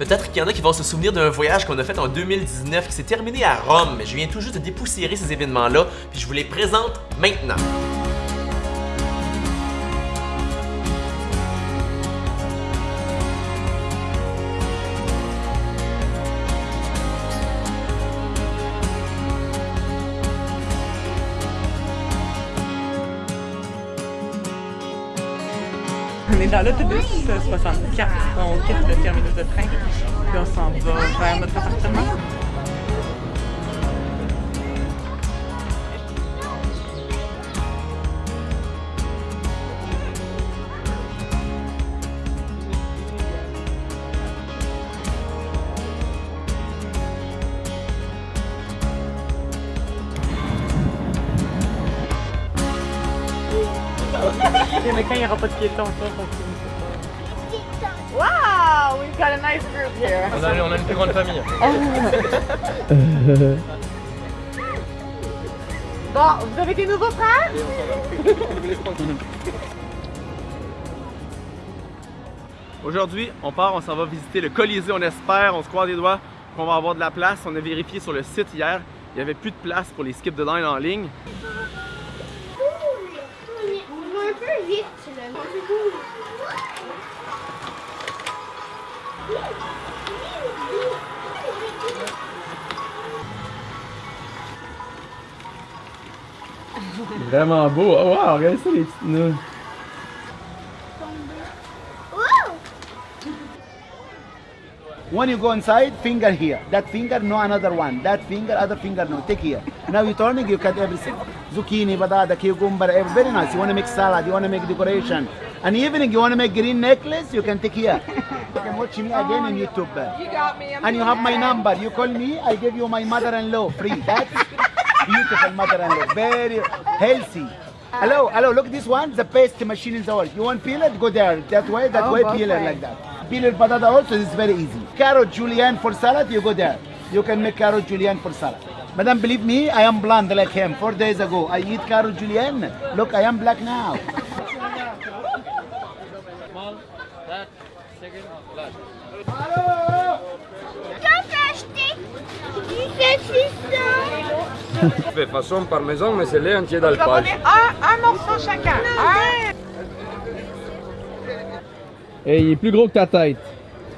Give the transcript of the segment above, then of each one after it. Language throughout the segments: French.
Peut-être qu'il y en a qui vont se souvenir d'un voyage qu'on a fait en 2019 qui s'est terminé à Rome, mais je viens tout juste de dépoussiérer ces événements-là, puis je vous les présente maintenant. 64. On quitte le terminus de train. Puis on s'en va vers notre appartement. Mais quand il n'y aura pas de piétons, Wow! We've got a nice group here. On a, on a une plus grande famille. Bon, vous avez des nouveaux frères? Aujourd'hui, on part, on s'en va visiter le Colisée, on espère, on se croise les doigts qu'on va avoir de la place. On a vérifié sur le site hier, il n'y avait plus de place pour les skips de line en ligne. On va un peu vite, Vraiment beau. Oh wow, regardez ça les petites. When you go inside, finger here. That finger, no another one. That finger, other finger, no. Take here. Now you're turning, you cut everything. Zucchini, patata, cucumber, very nice. You want to make salad, you want to make decoration. And evening, you want to make green necklace, you can take here. You can watch me again on YouTube. You got me. I'm And you have my number. You call me, I give you my mother-in-law free. That's beautiful mother-in-law. Very healthy. Hello, hello, look this one, the best machine in the world. You want peel it? Go there. That way, that Oh, way, peel it like that. Peel it patata also is very easy. Carrot julienne for salad, you go there. You can make carrot julienne for salad. Madam, believe me, I am blonde like him. Four days ago, I eat carrot julienne. Look, I am black now. du saucisson. fait façon parmesan, mais c'est lait entier On va d'alpage. un, un morceau chacun. Un. Et il est plus gros que ta tête.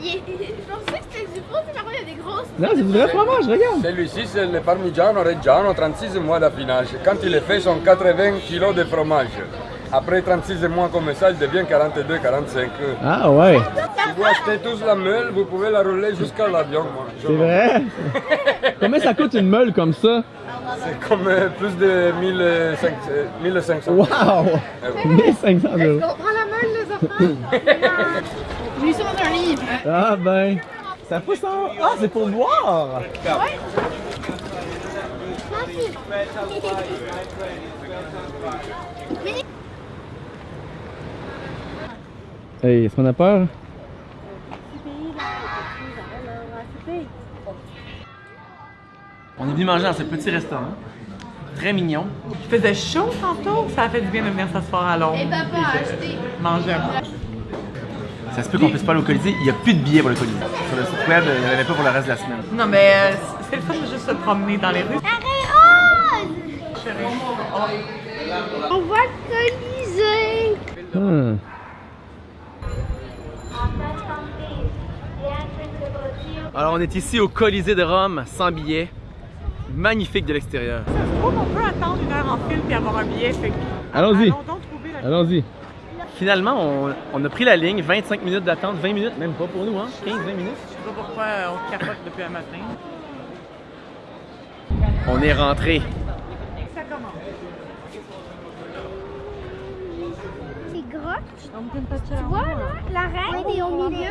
Il est- Je pensais que c'était du faux, mais par contre, il y a des grosses. Non, c'est du vrai fromage, regarde. Celui-ci, c'est le Parmigiano Reggiano, 36 mois d'affinage. Quand il est fait, sont 80 kg de fromage. Après 36 mois comme ça, il devient 42-45. Ah ouais, Si vous achetez tous la meule, vous pouvez la rouler jusqu'à l'avion. Je c'est vrai? Combien ça coûte une meule comme ça? C'est comme euh, plus de 1500. euh, 1500. Wow! Eh oui. 1500 euros. On prend la meule, les enfants? J'ai lu ça dans un livre. Ah ben, ça pousse en... Ah, c'est pour boire! Hey, est-ce qu'on a peur? On est venu manger dans ce petit restaurant. Très mignon. Il faisait chaud tantôt. Ça a fait du bien de venir s'asseoir à l'ombre? Et papa a acheté. Manger un peu. Ça se peut qu'on puisse pas aller au Colisée. Il y a plus de billets pour le Colisée. Sur le site web, il n'y en avait pas pour le reste de la semaine. Non, mais euh, c'est le fun de juste se promener dans les rues. Arrête rose! On voit le Colisée. Hmm. Alors on est ici au Colisée de Rome, sans billet. Magnifique de l'extérieur. Je trouve qu'on peut attendre une heure en file puis avoir un billet. Fait Allons-y. Allons-y. Finalement, on, on a pris la ligne, 25 minutes d'attente, 20 minutes, même pas pour nous, hein? 15-20 minutes. Je sais pas pourquoi on capote depuis un matin. On est rentré. Ça commence. C'est gros. Tu vois, là, la reine est au milieu.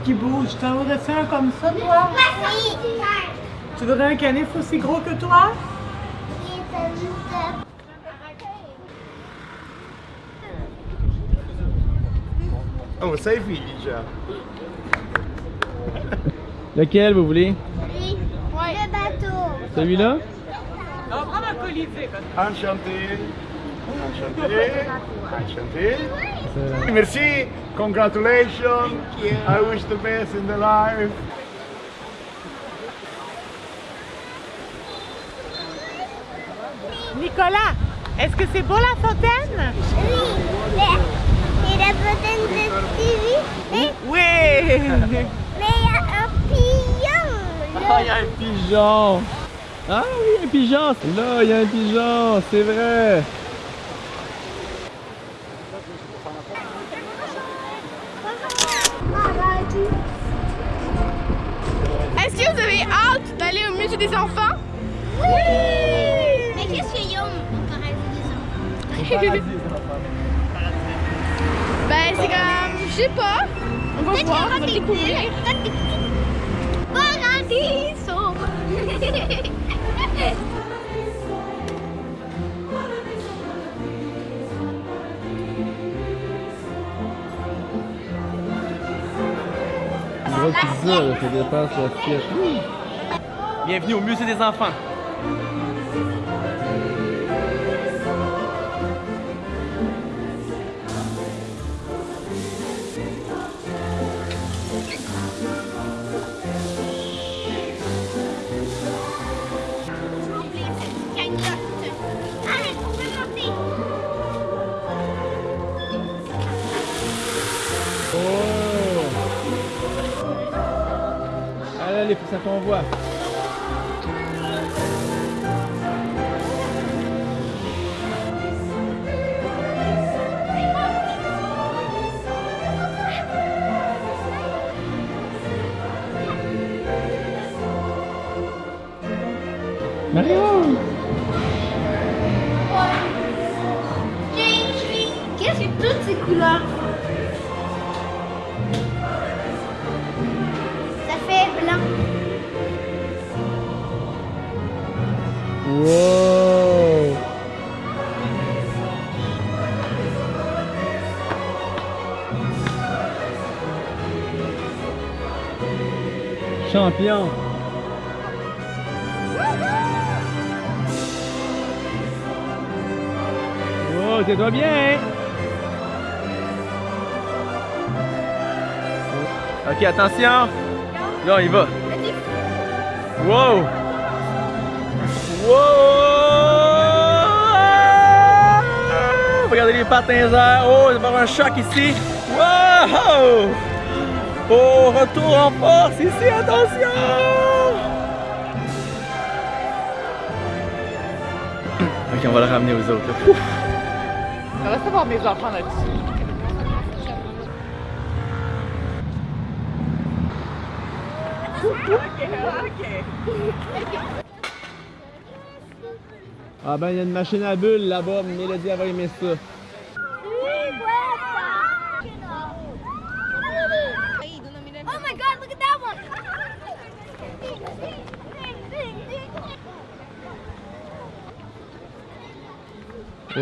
canif qui bouge. T'en voudrais un comme ça, toi? Tu voudrais un canif aussi gros que toi? Oh, selfie, déjà. Lequel vous voulez? Le bateau. Celui-là? On va prendre un colisée. Enchanté. Enchanté. Enchanté. Merci. Congratulations. I wish the best in the life. Nicolas, est-ce que c'est beau la fontaine? Oui. Et la fontaine de Stevie. Mais Oui! mais il y a un pigeon. Ah, il y a un pigeon Ah oui, un pigeon Là, il y a un pigeon, c'est vrai Est-ce que vous avez hâte d'aller au musée des enfants? Oui. Mais qu'est-ce qu'il y a au paradis des enfants Ben, c'est comme, je sais pas. On va voir, on va découvrir. bulles, peut-être Grosse pizza, ça dépasse l'assiette. Bienvenue au musée des enfants. Allez, faut que ça t'envoie. Mario Qu'est-ce que toutes ces couleurs Wow Champion Wow, c'est toi bien Ok, attention. Là, on y va. Wow! Wow! Regardez les pattes dans les airs. Oh, il va y avoir un choc ici. Wow! Oh, retour en force ici, attention! Ok, on va le Ah ben, il y a une machine à bulles là-bas. Mélodie, elle va aimer ça. Oh my god, look at that one! Oh.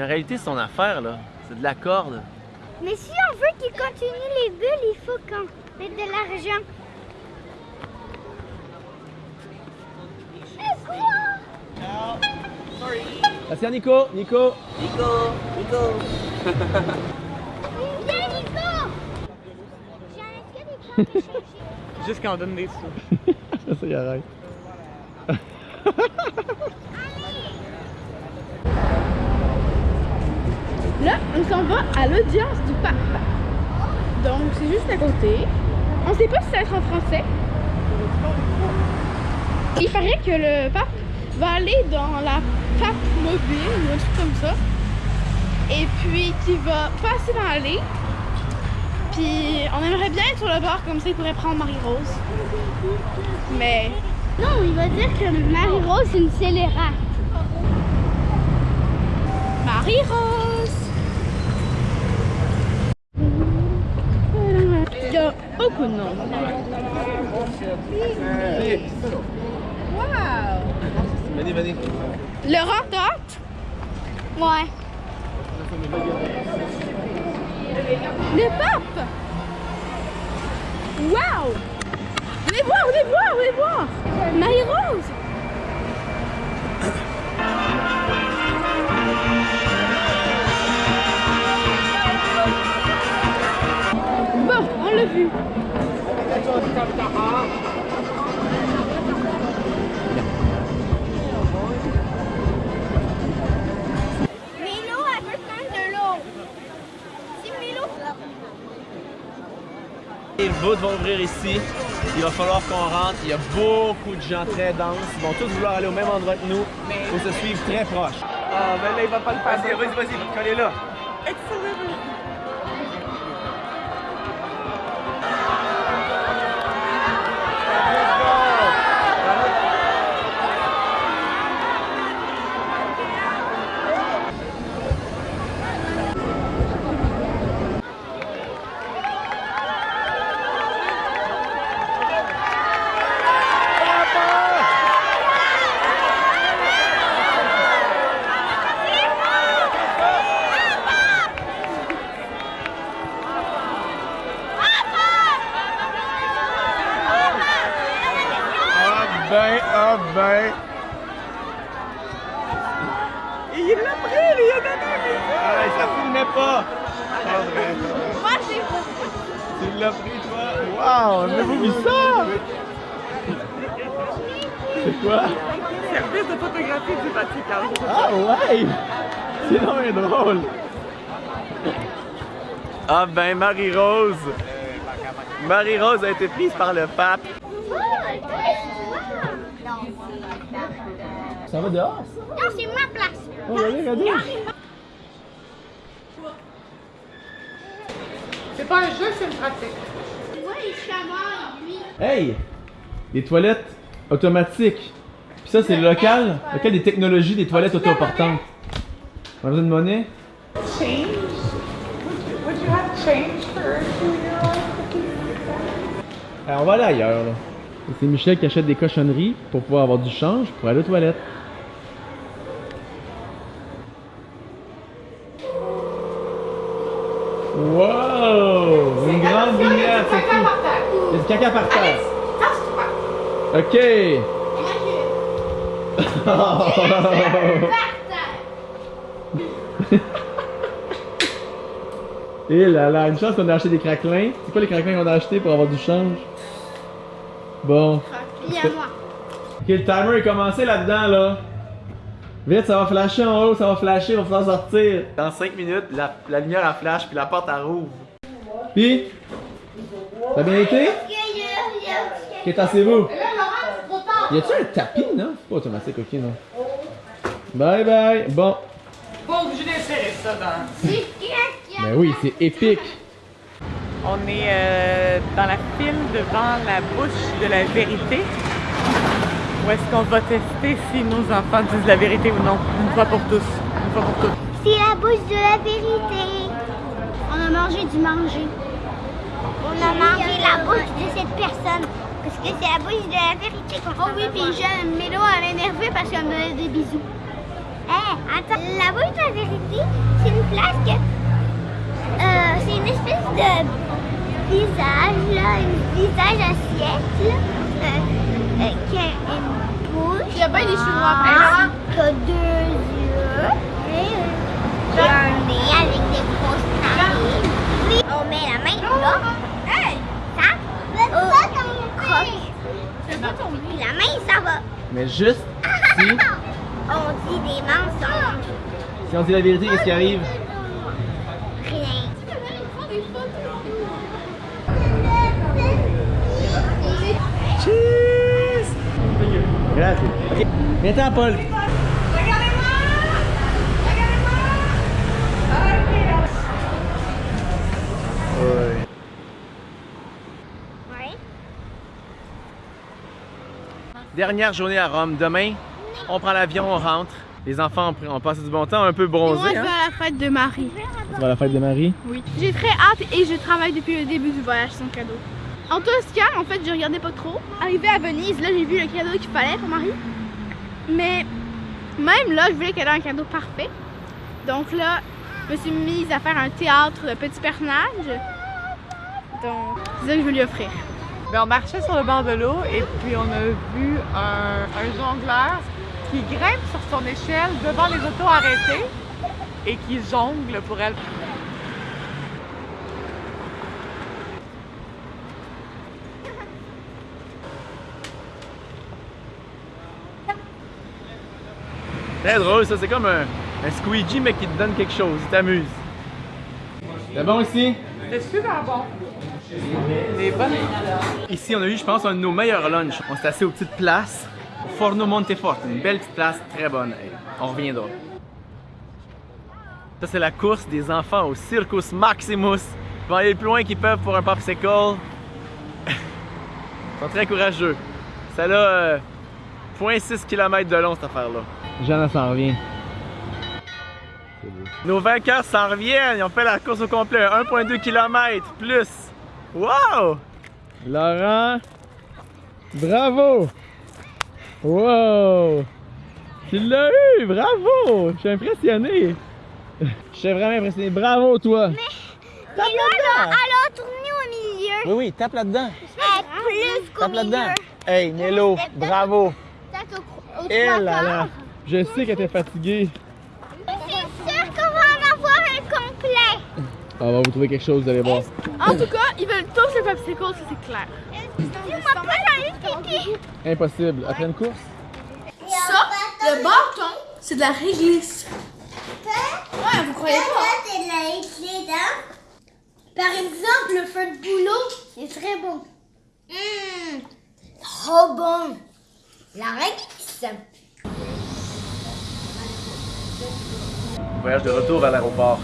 En réalité, c'est son affaire, là. C'est de la corde. Mais si on veut qu'il continue les bulles, il faut qu'on mette de l'argent. C'est quoi? Attention, Nico, Nico. Viens, Nico! Juste quand on donne des sous. ça, il arrête. Là, on s'en va à l'audience du pape. Donc, c'est juste à côté. On sait pas si ça va être en français. Il paraît que le pape va aller dans la pape mobile ou un truc comme ça. Et puis qu'il va passer dans l'allée. Puis on aimerait bien être sur le bord comme ça il pourrait prendre Marie-Rose. Mais Non, il va dire que Marie-Rose, c'est une scélérate. Marie-Rose! Beaucoup de noms. Wow! Venez, venez. Laurent? Ouais. Le pape! Wow! Venez voir, venez voir, venez voir! Marie-Rose! Les bouts vont ouvrir ici. Il va falloir qu'on rentre. Il y a beaucoup de gens très denses. Ils vont tous vouloir aller au même endroit que nous. Il faut se suivre très proche. Ah, ben là, il va pas le passer. Vas-y, vas-y, collez là. Ah ben. Il l'a pris, il a donné. Ah, ça filmait pas. Pas vrai. Moi, j'ai Tu l'as pris, toi? Wow, avez-vous vu ça? C'est quoi? Service de photographie du Vatican. Ah ouais! C'est vraiment drôle! Ah ben Marie-Rose! Marie-Rose a été prise par le pape. Ça va dehors, ça? Non, c'est ma place. Oh, regardez, regardez! C'est pas un jeu, c'est une pratique. Ouais, il chamaille, lui. Hey! Des toilettes automatiques. Puis ça, c'est le local, local des technologies des toilettes auto-portantes. On a besoin de monnaie? Change? Would you have change for a two-year-old? Alors, on va aller ailleurs, là. C'est Michel qui achète des cochonneries pour pouvoir avoir du change pour aller aux toilettes. Wow! Une grande lumière, c'est terre. Il y a du caca par terre. Ok. Et là là, une chance qu'on a acheté des craquelins. C'est quoi les craquelins qu'on a achetés pour avoir du change? Bon. Puis à moi. Ok, le timer est commencé là-dedans, là. Vite, ça va flasher en haut, ça va flasher, on va falloir sortir. Dans 5 minutes, la, la lumière elle flash, puis la porte elle rouvre. Puis, ça a bien été? Ok, tassez-vous. Y a-tu un tapis, non? C'est pas automatique, ok, non. Bye bye. Bon. Pas obligé d'insérer ça dans. Ben oui, c'est épique. On est euh, dans la file devant la bouche de la vérité. Où est-ce qu'on va tester si nos enfants disent la vérité ou non? Une fois pour tous. Une fois pour toutes. C'est la bouche de la vérité. On a mangé du manger. On a mangé la bouche de cette personne. Parce que c'est la bouche de la vérité qu'on Oh oui, puis jeune, Mélo, elle est énervée parce qu'elle me donne des bisous. Eh, attends, la bouche de la vérité, c'est une place que... Euh, c'est une espèce de visage, là, un visage assiette, là, euh, euh, qui qu'il n'y a pas les cheveux noirs hein? Que deux yeux. Et un nez avec des grosses narines. On met la main là. Ça. On croque. Puis la main, ça va. Mais juste si... on dit des mensonges. Si on dit la vérité, qu'est-ce qui arrive? Rien. Cheers! Viens-t'en, Paul. Ouais. Ouais. Dernière journée à Rome. Demain, on prend l'avion, on rentre. Les enfants ont, ont passé du bon temps, un peu Et moi, bronzés. je vais Hein? à la fête de Marie. Tu vas à la fête de Marie? Oui. J'ai très hâte et je travaille depuis le début du voyage sans cadeau. En Toscane, en fait, je regardais pas trop. Arrivé à Venise, là, j'ai vu le cadeau qu'il fallait pour Marie. Mais même là, je voulais qu'elle ait un cadeau parfait. Donc là, je me suis mise à faire un théâtre de petits personnages. Donc, c'est ça que je veux lui offrir. Ben, on marchait sur le bord de l'eau et puis on a vu un, un jongleur qui grimpe sur son échelle devant les autos arrêtées et qui jongle pour elle. Très drôle, ça. C'est comme un, un squeegee, mais qui te donne quelque chose. Il t'amuse. C'est bon ici? C'est super bon. Les bonnes. Ici, on a eu, je pense, un de nos meilleurs lunchs. On s'est assis aux petites places. Au Forno Monteforte. Une belle petite place, très bonne. On reviendra. Ça, c'est la course des enfants au Circus Maximus. Ils vont aller le plus loin qu'ils peuvent pour un popsicle. Ils sont très courageux. Ça a euh, 0.6 km de long, cette affaire-là. Jeanne s'en revient. Nos vainqueurs s'en reviennent. Ils ont fait la course au complet. 1.2 km plus. Wow! Laurent, bravo! Wow! Tu l'as eu! Bravo! Je suis impressionné! Je suis vraiment impressionné. Bravo, toi! Mais là, elle a, elle a tourné au milieu. Oui, oui, tape là-dedans. Plus qu'au Tape là-dedans. milieu. Hey, Nello, bravo! Peut-être au, au Je sais qu'elle était fatiguée. C'est sûr qu'on va en avoir un complet. On va vous trouver quelque chose, vous allez voir. En tout cas, ils veulent tous le popsicle, ça c'est clair. Dis-moi pas dans le pipi. Impossible. Après une course? Ça, le bâton, c'est de la réglisse. Ouais, vous croyez pas? c'est de la dents. Par exemple, le feu de boulot, c'est très bon. Hum, trop bon. La réglisse. Voyage de retour à l'aéroport.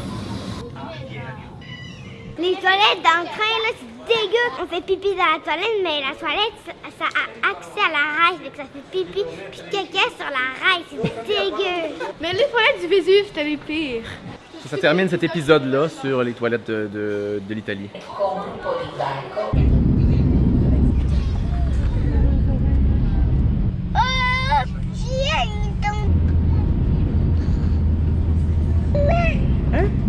Les toilettes dans le train, là, c'est dégueu. On fait pipi dans la toilette, mais la toilette, ça, ça a accès à la rail. Donc ça fait pipi puis caca sur la rail. C'est dégueu. Mais les toilettes du Vésuve, c'était les pires. Ça termine cet épisode-là sur les toilettes de, de- de l'Italie. 哎.